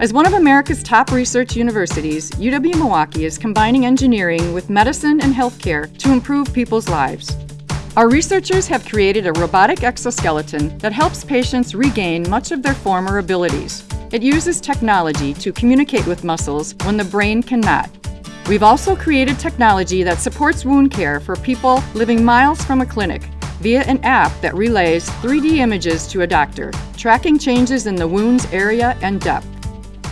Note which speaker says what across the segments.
Speaker 1: As one of America's top research universities, UW-Milwaukee is combining engineering with medicine and healthcare to improve people's lives. Our researchers have created a robotic exoskeleton that helps patients regain much of their former abilities. It uses technology to communicate with muscles when the brain cannot. We've also created technology that supports wound care for people living miles from a clinic via an app that relays 3D images to a doctor, tracking changes in the wound's area and depth.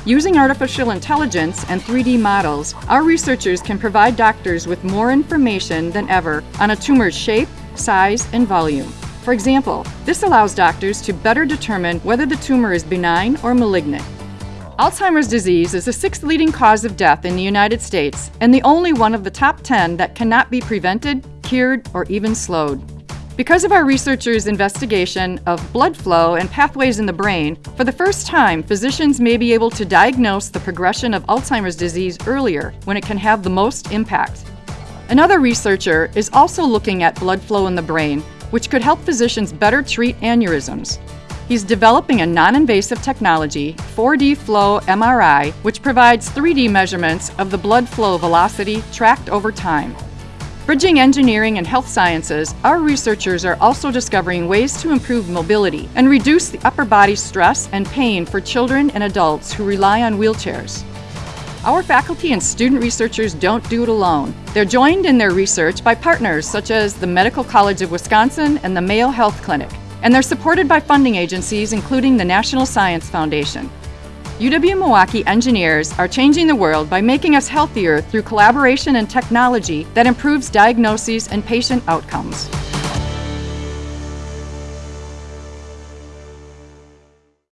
Speaker 1: Using artificial intelligence and 3D models, our researchers can provide doctors with more information than ever on a tumor's shape, size, and volume. For example, this allows doctors to better determine whether the tumor is benign or malignant. Alzheimer's disease is the sixth leading cause of death in the United States and the only one of the top 10 that cannot be prevented, cured, or even slowed. Because of our researchers' investigation of blood flow and pathways in the brain, for the first time, physicians may be able to diagnose the progression of Alzheimer's disease earlier when it can have the most impact. Another researcher is also looking at blood flow in the brain, which could help physicians better treat aneurysms. He's developing a non-invasive technology, 4D Flow MRI, which provides 3D measurements of the blood flow velocity tracked over time. Bridging engineering and health sciences, our researchers are also discovering ways to improve mobility and reduce the upper body stress and pain for children and adults who rely on wheelchairs. Our faculty and student researchers don't do it alone. They're joined in their research by partners such as the Medical College of Wisconsin and the Mayo Health Clinic, and they're supported by funding agencies including the National Science Foundation. UW-Milwaukee engineers are changing the world by making us healthier through collaboration and technology that improves diagnoses and patient outcomes.